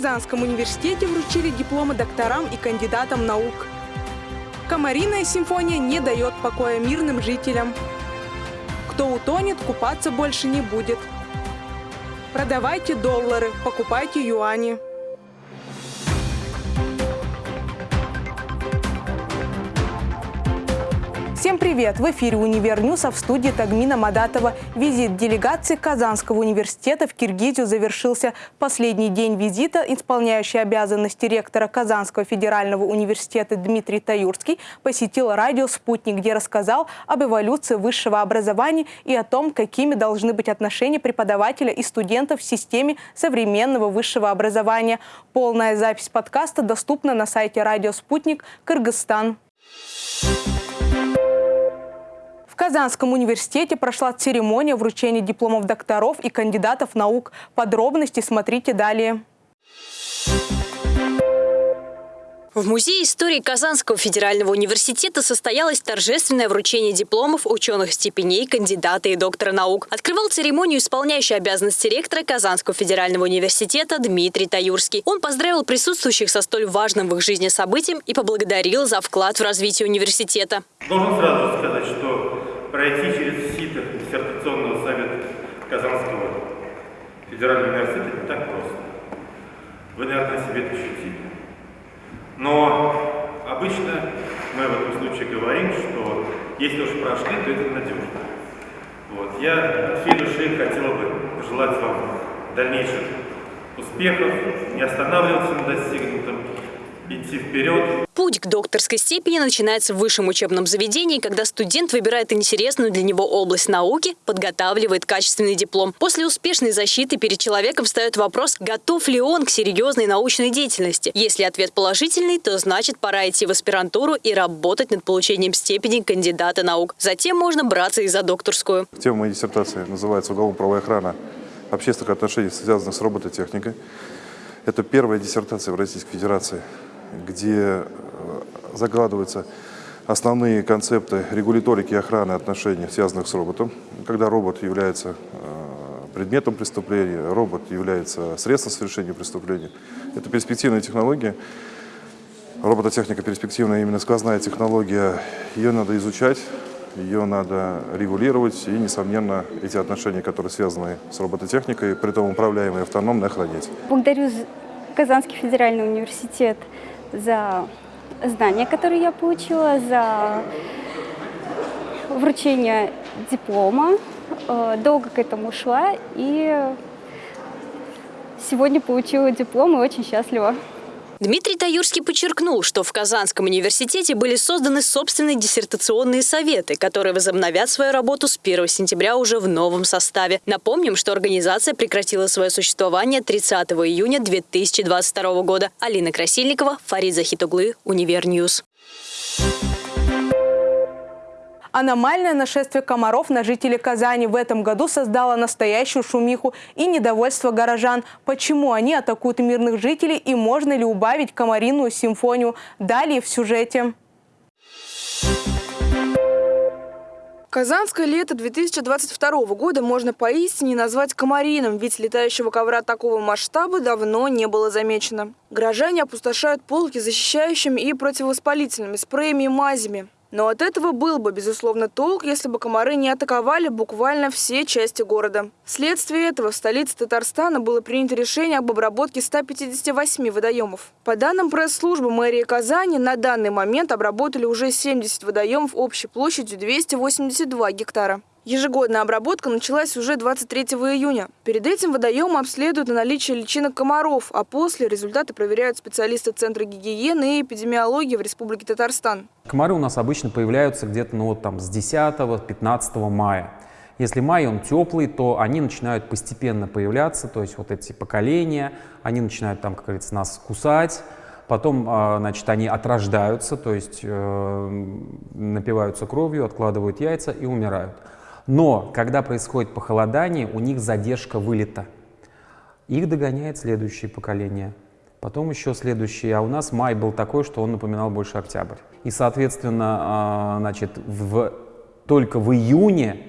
Казанском университете вручили дипломы докторам и кандидатам наук. Комариная симфония не дает покоя мирным жителям. Кто утонет, купаться больше не будет. Продавайте доллары, покупайте юани. Всем привет! В эфире «Универ а в студии Тагмина Мадатова. Визит делегации Казанского университета в Киргизию завершился. Последний день визита исполняющий обязанности ректора Казанского федерального университета Дмитрий Таюрский посетил радио «Спутник», где рассказал об эволюции высшего образования и о том, какими должны быть отношения преподавателя и студентов в системе современного высшего образования. Полная запись подкаста доступна на сайте радио «Спутник» Кыргызстан. Thank you. Казанском университете прошла церемония вручения дипломов докторов и кандидатов наук. Подробности смотрите далее. В Музее истории Казанского федерального университета состоялось торжественное вручение дипломов ученых степеней, кандидата и доктора наук. Открывал церемонию исполняющий обязанности ректора Казанского федерального университета Дмитрий Таюрский. Он поздравил присутствующих со столь важным в их жизни событием и поблагодарил за вклад в развитие университета. Должен сразу сказать, что пройти через сито диссертационного совета Казанского федерального университета не так просто. Вы, наверное, себе это ощутили. Но обычно мы в этом случае говорим, что если уж прошли, то это надежно. Вот. Я от всей души хотел бы пожелать вам дальнейших успехов, не останавливаться на достигнутом, идти вперед. Путь к докторской степени начинается в высшем учебном заведении, когда студент выбирает интересную для него область науки, подготавливает качественный диплом. После успешной защиты перед человеком встает вопрос, готов ли он к серьезной научной деятельности. Если ответ положительный, то значит пора идти в аспирантуру и работать над получением степени кандидата наук. Затем можно браться и за докторскую. Тема моей диссертации называется «Уголовно-правовая охрана общественных отношений, связанных с робототехникой». Это первая диссертация в Российской Федерации где э, закладываются основные концепты регуляторики и охраны отношений, связанных с роботом. Когда робот является э, предметом преступления, робот является средством совершения преступления. Это перспективная технология. Робототехника перспективная, именно сквозная технология. Ее надо изучать, ее надо регулировать и, несомненно, эти отношения, которые связаны с робототехникой, при том управляемые автономно, охранять. Благодарю Казанский федеральный университет за знания, которые я получила, за вручение диплома. Э, долго к этому шла и сегодня получила диплом и очень счастлива. Дмитрий Таюрский подчеркнул, что в Казанском университете были созданы собственные диссертационные советы, которые возобновят свою работу с 1 сентября уже в новом составе. Напомним, что организация прекратила свое существование 30 июня 2022 года. Алина Красильникова, Фарид Захитуглы, Универньюз. Аномальное нашествие комаров на жителей Казани в этом году создало настоящую шумиху и недовольство горожан. Почему они атакуют мирных жителей и можно ли убавить комариную симфонию? Далее в сюжете. Казанское лето 2022 года можно поистине назвать комариным, ведь летающего ковра такого масштаба давно не было замечено. Горожане опустошают полки защищающими и противовоспалительными спреями и мазями. Но от этого был бы, безусловно, толк, если бы комары не атаковали буквально все части города. Вследствие этого в столице Татарстана было принято решение об обработке 158 водоемов. По данным пресс-службы мэрии Казани, на данный момент обработали уже 70 водоемов общей площадью 282 гектара. Ежегодная обработка началась уже 23 июня. Перед этим водоемы обследуют на наличие личинок комаров, а после результаты проверяют специалисты Центра гигиены и эпидемиологии в Республике Татарстан. Комары у нас обычно появляются где-то ну, вот там, с 10-15 мая. Если май он теплый, то они начинают постепенно появляться, то есть вот эти поколения, они начинают там, как говорится, нас кусать, потом, а, значит, они отрождаются, то есть э, напиваются кровью, откладывают яйца и умирают. Но когда происходит похолодание, у них задержка вылета. Их догоняет следующее поколение, потом еще следующее. А у нас май был такой, что он напоминал больше октябрь. И, соответственно, а, значит, в, только в июне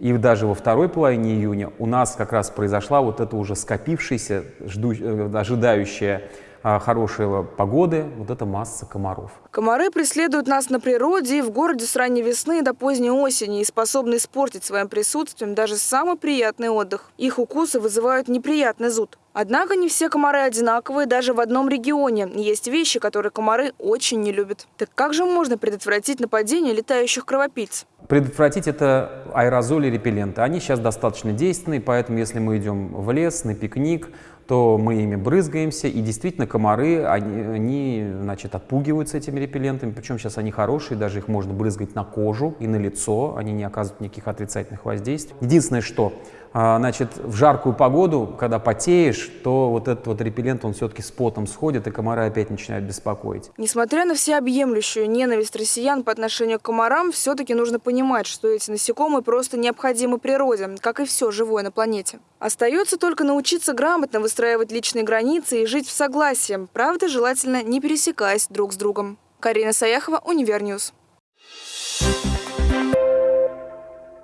И даже во второй половине июня у нас как раз произошла вот эта уже скопившаяся, э, ожидающая хорошей погоды, вот эта масса комаров. Комары преследуют нас на природе и в городе с ранней весны до поздней осени и способны испортить своим присутствием даже самый приятный отдых. Их укусы вызывают неприятный зуд. Однако не все комары одинаковые даже в одном регионе. Есть вещи, которые комары очень не любят. Так как же можно предотвратить нападение летающих кровопийц? Предотвратить это аэрозоли, репелленты. Они сейчас достаточно действенны, поэтому если мы идем в лес, на пикник, то мы ими брызгаемся, и действительно комары, они, они значит, отпугиваются этими репеллентами, причем сейчас они хорошие, даже их можно брызгать на кожу и на лицо, они не оказывают никаких отрицательных воздействий. Единственное, что а, значит, в жаркую погоду, когда потеешь, то вот этот вот репеллент, он все-таки с потом сходит, и комары опять начинают беспокоить. Несмотря на всеобъемлющую ненависть россиян по отношению к комарам, все-таки нужно понимать, что эти насекомые просто необходимы природе, как и все живое на планете. Остается только научиться грамотно личные границы и жить в согласии, правда, желательно не пересекаясь друг с другом. Карина Саяхова, Универньюз.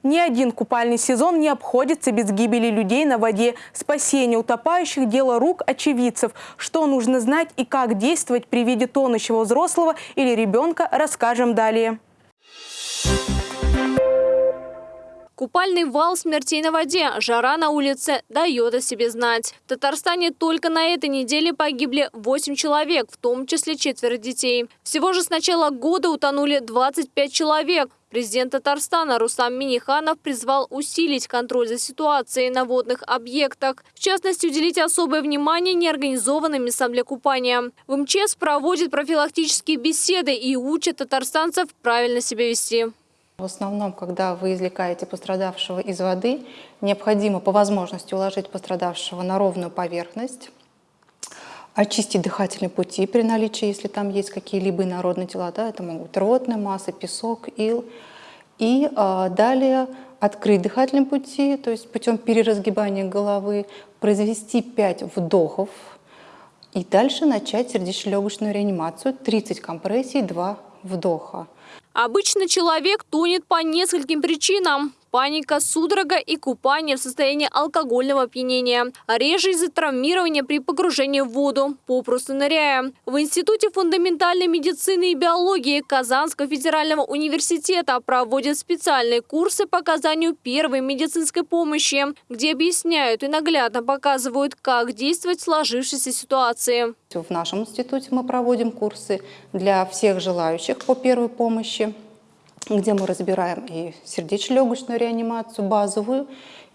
Ни один купальный сезон не обходится без гибели людей на воде. Спасение утопающих – дело рук очевидцев. Что нужно знать и как действовать при виде тонущего взрослого или ребенка, расскажем далее. Купальный вал смертей на воде, жара на улице дает о себе знать. В Татарстане только на этой неделе погибли 8 человек, в том числе четверо детей. Всего же с начала года утонули 25 человек. Президент Татарстана Рустам Миниханов призвал усилить контроль за ситуацией на водных объектах. В частности, уделить особое внимание неорганизованным местам для купания. В МЧС проводит профилактические беседы и учат татарстанцев правильно себя вести. В основном, когда вы извлекаете пострадавшего из воды, необходимо по возможности уложить пострадавшего на ровную поверхность, очистить дыхательные пути при наличии, если там есть какие-либо инородные тела, да, это могут быть ротные массы, песок, ил. И э, далее открыть дыхательные пути, то есть путем переразгибания головы, произвести 5 вдохов и дальше начать сердечно-легочную реанимацию, 30 компрессий, 2 вдоха. Обычно человек тонет по нескольким причинам. Паника, судорога и купание в состоянии алкогольного опьянения. Реже из-за травмирования при погружении в воду, попросту ныряя. В Институте фундаментальной медицины и биологии Казанского федерального университета проводят специальные курсы по оказанию первой медицинской помощи, где объясняют и наглядно показывают, как действовать в сложившейся ситуации. В нашем институте мы проводим курсы для всех желающих по первой помощи где мы разбираем и сердечно-легочную реанимацию базовую,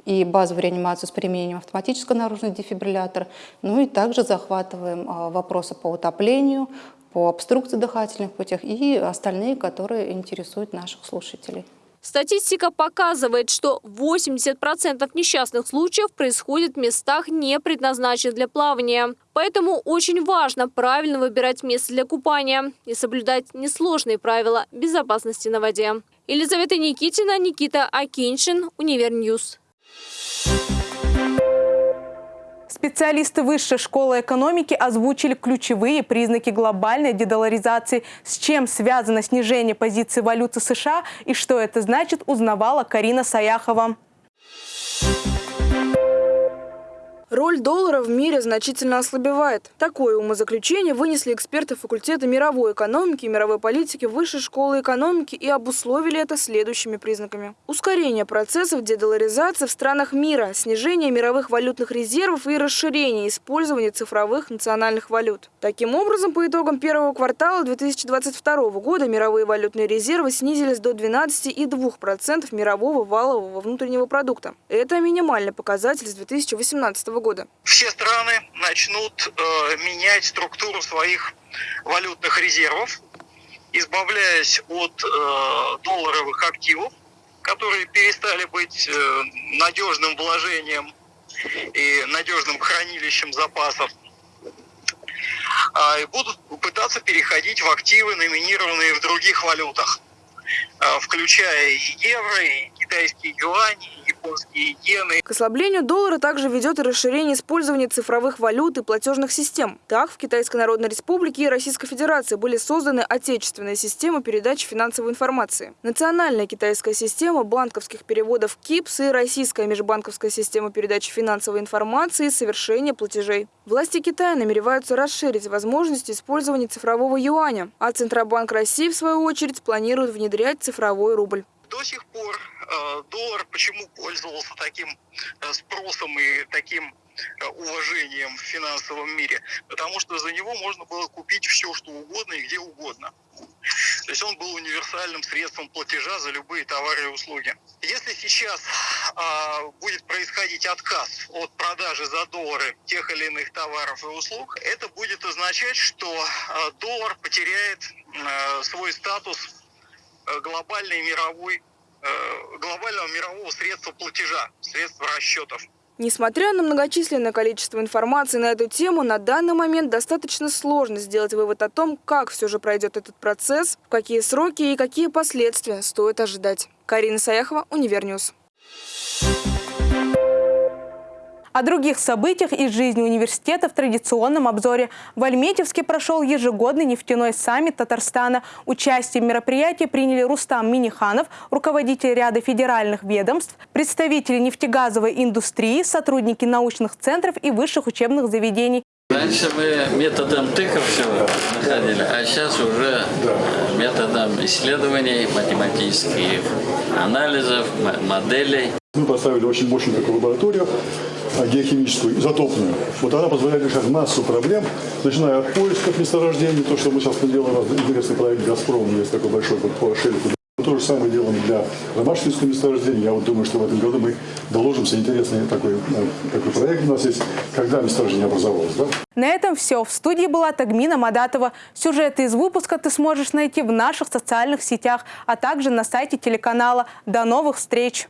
и базовую реанимацию с применением автоматического наружного дефибриллятора, ну и также захватываем а, вопросы по утоплению, по обструкции дыхательных путях и остальные, которые интересуют наших слушателей. Статистика показывает, что 80% несчастных случаев происходит в местах, не предназначенных для плавания. Поэтому очень важно правильно выбирать место для купания и соблюдать несложные правила безопасности на воде. Елизавета Никитина, Никита Акиншин, Универньюз. Специалисты Высшей школы экономики озвучили ключевые признаки глобальной дедоларизации. С чем связано снижение позиции валюты США и что это значит, узнавала Карина Саяхова. Роль доллара в мире значительно ослабевает. Такое умозаключение вынесли эксперты факультета мировой экономики и мировой политики Высшей школы экономики и обусловили это следующими признаками. Ускорение процессов дедоларизации в странах мира, снижение мировых валютных резервов и расширение использования цифровых национальных валют. Таким образом, по итогам первого квартала 2022 года мировые валютные резервы снизились до 12,2% мирового валового внутреннего продукта. Это минимальный показатель с 2018 года года? Все страны начнут э, менять структуру своих валютных резервов, избавляясь от э, долларовых активов, которые перестали быть э, надежным вложением и надежным хранилищем запасов, э, и будут пытаться переходить в активы, номинированные в других валютах, э, включая и евро, и китайские юани, и японские иены. К ослаблению доллара также ведет и расширение использования цифровых валют и платежных систем. Так, в Китайской Народной Республике и Российской Федерации были созданы отечественные системы передачи финансовой информации. Национальная китайская система банковских переводов КИПС и Российская межбанковская система передачи финансовой информации и совершения платежей. Власти Китая намереваются расширить возможности использования цифрового юаня, а Центробанк России, в свою очередь, планирует внедрять цифровой рубль. До сих пор э, доллар почему пользовался таким э, спросом и таким э, уважением в финансовом мире? Потому что за него можно было купить все, что угодно и где угодно. То есть он был универсальным средством платежа за любые товары и услуги. Если сейчас а, будет происходить отказ от продажи за доллары тех или иных товаров и услуг, это будет означать, что а, доллар потеряет а, свой статус глобальной мировой, э, глобального мирового средства платежа, средства расчетов. Несмотря на многочисленное количество информации на эту тему, на данный момент достаточно сложно сделать вывод о том, как все же пройдет этот процесс, в какие сроки и какие последствия стоит ожидать. Карина Саяхова, Универньюз. О других событиях из жизни университета в традиционном обзоре. В Альметьевске прошел ежегодный нефтяной саммит Татарстана. Участие в мероприятии приняли Рустам Миниханов, руководитель ряда федеральных ведомств, представители нефтегазовой индустрии, сотрудники научных центров и высших учебных заведений. Раньше мы методом тыков все находили, а сейчас уже методом исследований, математических анализов, моделей. Мы поставили очень мощную такую лабораторию, геохимическую, изотопную. Вот она позволяет решать массу проблем, начиная от поисков месторождений, то, что мы сейчас делаем, интересный проект «Газпром», есть такой большой вот по шельфу. То же самое делаем для ромашкинского месторождения. Я вот думаю, что в этом году мы доложимся. Интересный такой, э, такой проект у нас есть, когда месторождение образовалось. Да? На этом все. В студии была Тагмина Мадатова. Сюжеты из выпуска ты сможешь найти в наших социальных сетях, а также на сайте телеканала. До новых встреч!